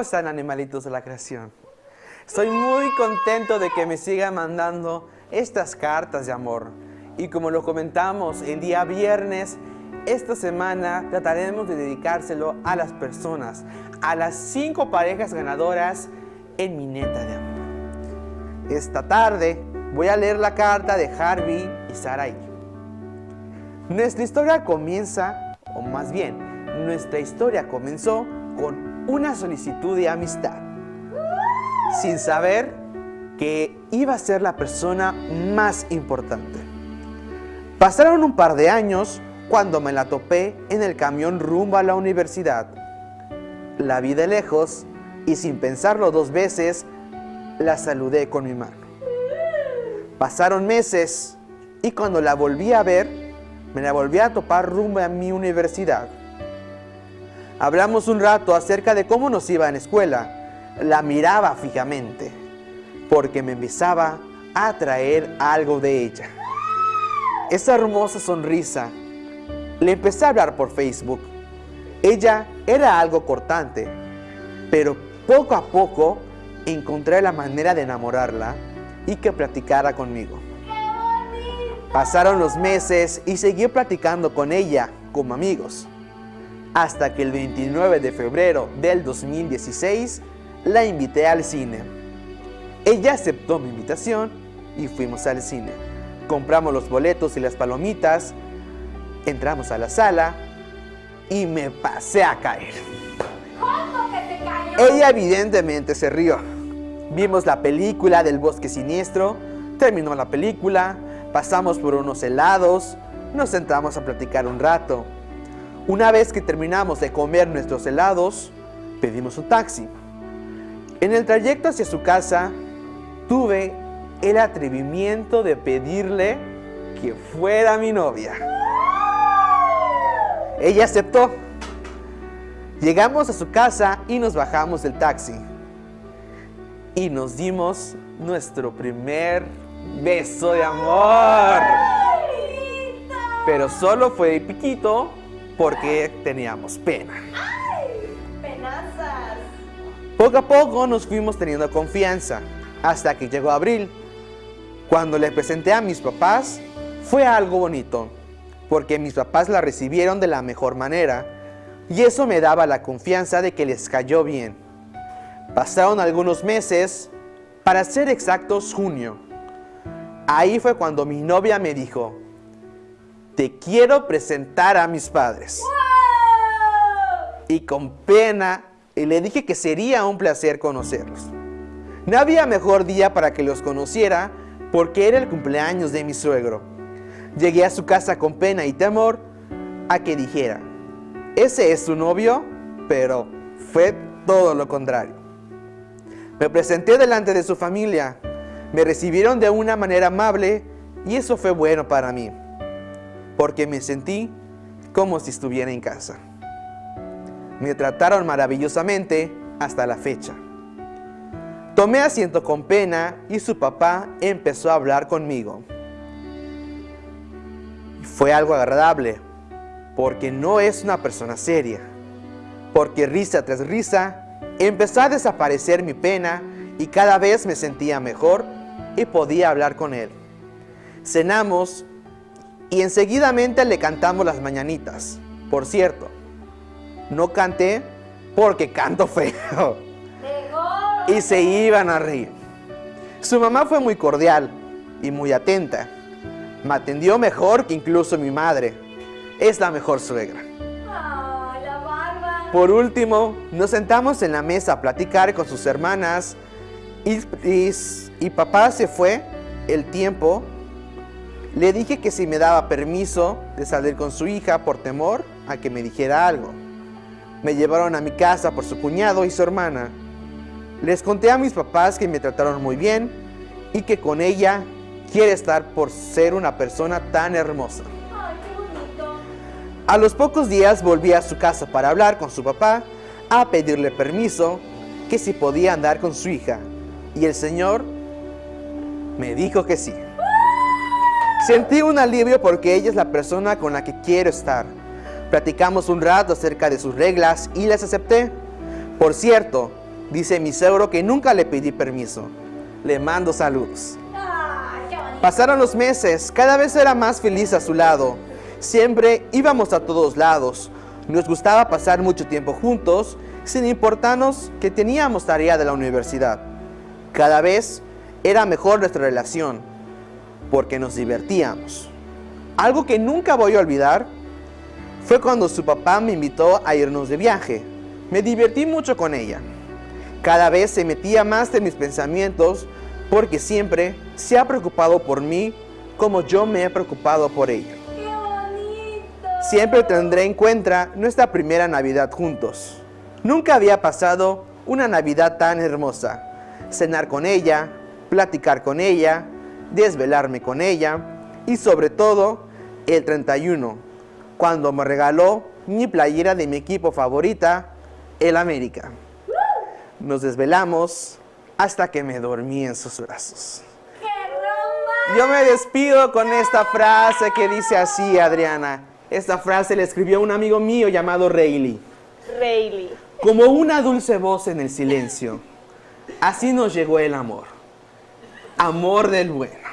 ¿Cómo están animalitos de la creación? Estoy muy contento de que me sigan mandando estas cartas de amor. Y como lo comentamos el día viernes, esta semana trataremos de dedicárselo a las personas, a las cinco parejas ganadoras en mi neta de amor. Esta tarde voy a leer la carta de Harvey y Sarai. Nuestra historia comienza, o más bien, nuestra historia comenzó con una solicitud de amistad, sin saber que iba a ser la persona más importante. Pasaron un par de años cuando me la topé en el camión rumbo a la universidad. La vi de lejos y sin pensarlo dos veces, la saludé con mi mano. Pasaron meses y cuando la volví a ver, me la volví a topar rumbo a mi universidad. Hablamos un rato acerca de cómo nos iba en escuela. La miraba fijamente, porque me empezaba a atraer algo de ella. Esa hermosa sonrisa. Le empecé a hablar por Facebook. Ella era algo cortante, pero poco a poco encontré la manera de enamorarla y que platicara conmigo. Pasaron los meses y seguí platicando con ella como amigos hasta que el 29 de febrero del 2016 la invité al cine. Ella aceptó mi invitación y fuimos al cine. Compramos los boletos y las palomitas, entramos a la sala y me pasé a caer. ¿Cómo que te cayó? Ella evidentemente se rió. Vimos la película del bosque siniestro, terminó la película, pasamos por unos helados, nos sentamos a platicar un rato. Una vez que terminamos de comer nuestros helados, pedimos un taxi. En el trayecto hacia su casa, tuve el atrevimiento de pedirle que fuera mi novia. Ella aceptó. Llegamos a su casa y nos bajamos del taxi. Y nos dimos nuestro primer beso de amor. Pero solo fue piquito porque teníamos pena. ¡Ay! Penazas. Poco a poco nos fuimos teniendo confianza, hasta que llegó abril. Cuando le presenté a mis papás, fue algo bonito, porque mis papás la recibieron de la mejor manera, y eso me daba la confianza de que les cayó bien. Pasaron algunos meses, para ser exactos junio. Ahí fue cuando mi novia me dijo, te quiero presentar a mis padres. Y con pena le dije que sería un placer conocerlos. No había mejor día para que los conociera porque era el cumpleaños de mi suegro. Llegué a su casa con pena y temor a que dijera, ese es su novio, pero fue todo lo contrario. Me presenté delante de su familia, me recibieron de una manera amable y eso fue bueno para mí porque me sentí como si estuviera en casa. Me trataron maravillosamente hasta la fecha. Tomé asiento con pena y su papá empezó a hablar conmigo. Fue algo agradable, porque no es una persona seria. Porque risa tras risa, empezó a desaparecer mi pena y cada vez me sentía mejor y podía hablar con él. Cenamos y enseguidamente le cantamos las mañanitas. Por cierto, no canté porque canto feo. Y se iban a reír. Su mamá fue muy cordial y muy atenta. Me atendió mejor que incluso mi madre. Es la mejor suegra. Por último, nos sentamos en la mesa a platicar con sus hermanas y papá se fue el tiempo le dije que si me daba permiso de salir con su hija por temor a que me dijera algo. Me llevaron a mi casa por su cuñado y su hermana. Les conté a mis papás que me trataron muy bien y que con ella quiere estar por ser una persona tan hermosa. Ay, qué bonito. A los pocos días volví a su casa para hablar con su papá, a pedirle permiso que si podía andar con su hija. Y el señor me dijo que sí. Sentí un alivio porque ella es la persona con la que quiero estar. Platicamos un rato acerca de sus reglas y las acepté. Por cierto, Dice mi suegro que nunca le pedí permiso. Le mando saludos. Pasaron los meses, cada vez era más feliz a su lado. Siempre íbamos a todos lados. Nos gustaba pasar mucho tiempo juntos, sin importarnos que teníamos tarea de la universidad. Cada vez era mejor nuestra relación, porque nos divertíamos. Algo que nunca voy a olvidar fue cuando su papá me invitó a irnos de viaje. Me divertí mucho con ella. Cada vez se metía más en mis pensamientos porque siempre se ha preocupado por mí como yo me he preocupado por ella. Siempre tendré en cuenta nuestra primera Navidad juntos. Nunca había pasado una Navidad tan hermosa. Cenar con ella, platicar con ella, desvelarme con ella y sobre todo el 31, cuando me regaló mi playera de mi equipo favorita, el América. Nos desvelamos hasta que me dormí en sus brazos. Yo me despido con esta frase que dice así, Adriana. Esta frase le escribió un amigo mío llamado Rayleigh. Rayleigh. Como una dulce voz en el silencio, así nos llegó el amor. Amor del bueno.